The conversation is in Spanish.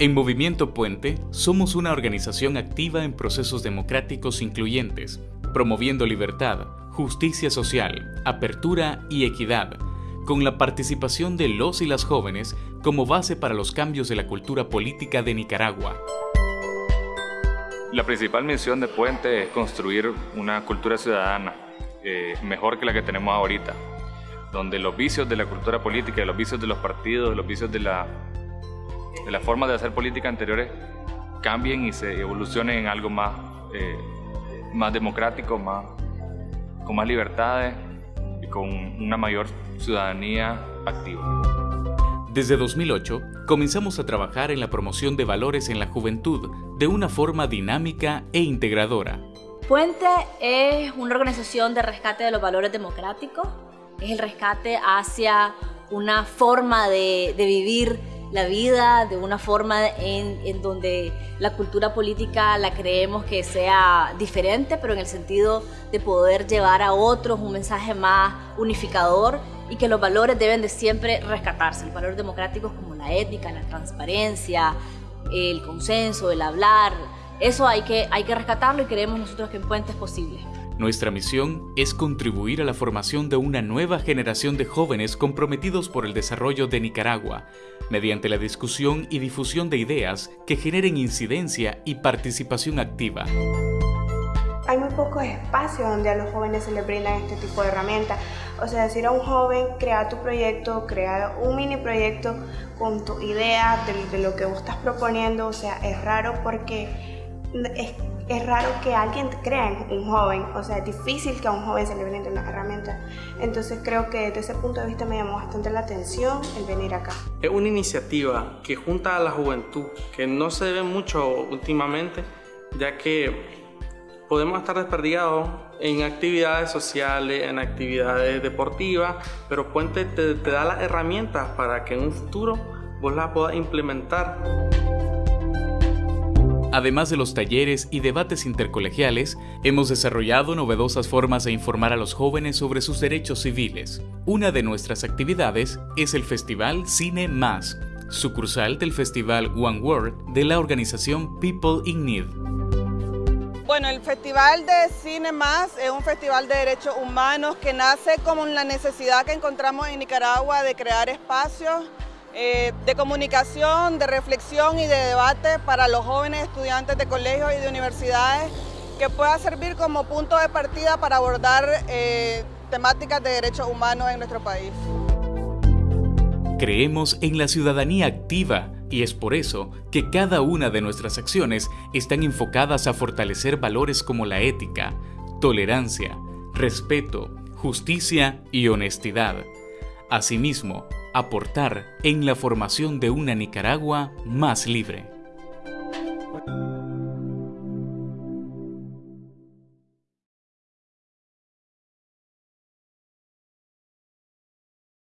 En Movimiento Puente somos una organización activa en procesos democráticos incluyentes, promoviendo libertad, justicia social, apertura y equidad, con la participación de los y las jóvenes como base para los cambios de la cultura política de Nicaragua. La principal misión de Puente es construir una cultura ciudadana eh, mejor que la que tenemos ahorita, donde los vicios de la cultura política, los vicios de los partidos, los vicios de la de las formas de hacer política anteriores cambien y se evolucionen en algo más, eh, más democrático, más, con más libertades y con una mayor ciudadanía activa. Desde 2008 comenzamos a trabajar en la promoción de valores en la juventud de una forma dinámica e integradora. Puente es una organización de rescate de los valores democráticos, es el rescate hacia una forma de, de vivir la vida de una forma en, donde la cultura política la creemos que sea diferente, pero en el sentido de poder llevar a otros un mensaje más unificador y que los valores deben de siempre rescatarse, los valores democráticos como la ética, la transparencia, el consenso, el hablar, eso hay que, hay que rescatarlo y creemos nosotros que en Puente es posible. Nuestra misión es contribuir a la formación de una nueva generación de jóvenes comprometidos por el desarrollo de Nicaragua, mediante la discusión y difusión de ideas que generen incidencia y participación activa. Hay muy pocos espacios donde a los jóvenes se les brindan este tipo de herramientas. O sea, decir a un joven, crea tu proyecto, crea un mini proyecto con tu idea de, de lo que vos estás proponiendo. O sea, es raro porque es es raro que alguien crea en un joven, o sea, es difícil que a un joven se le brinde una herramienta. Entonces creo que desde ese punto de vista me llamó bastante la atención el venir acá. Es una iniciativa que junta a la juventud, que no se ve mucho últimamente, ya que podemos estar desperdigados en actividades sociales, en actividades deportivas, pero Puente te, te da las herramientas para que en un futuro vos las puedas implementar. Además de los talleres y debates intercolegiales, hemos desarrollado novedosas formas de informar a los jóvenes sobre sus derechos civiles. Una de nuestras actividades es el Festival Cine Más, sucursal del Festival One World de la organización People in Need. Bueno, el Festival de Cine Más es un festival de derechos humanos que nace como la necesidad que encontramos en Nicaragua de crear espacios eh, de comunicación, de reflexión y de debate para los jóvenes estudiantes de colegios y de universidades que pueda servir como punto de partida para abordar eh, temáticas de derechos humanos en nuestro país. Creemos en la ciudadanía activa y es por eso que cada una de nuestras acciones están enfocadas a fortalecer valores como la ética, tolerancia, respeto, justicia y honestidad. Asimismo, aportar en la formación de una Nicaragua más libre.